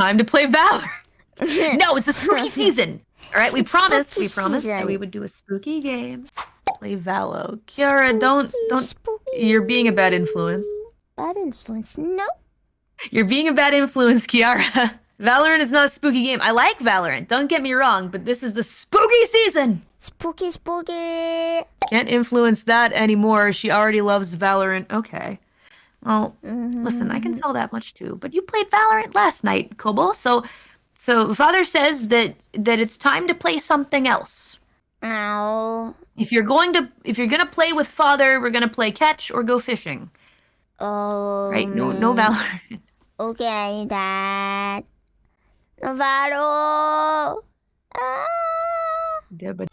Time to play Valor. no, it's a spooky season. All right, we It's promised. We promised that we would do a spooky game. Play Valo. Kiara, don't don't. spooky. You're being a bad influence. Bad influence. No. You're being a bad influence, Kiara. Valorant is not a spooky game. I like Valorant. Don't get me wrong, but this is the spooky season. Spooky, spooky. Can't influence that anymore. She already loves Valorant. Okay. Well, Mm-hmm. listen, I can tell that much too. But you played Valorant last night, Kobo. So, so father says that that it's time to play something else. Ow. If you're going to if you're gonna play with father, we're gonna play catch or go fishing. Oh. Right? No, no. Valorant. Okay, Dad. Navarro. Ah. Yeah, but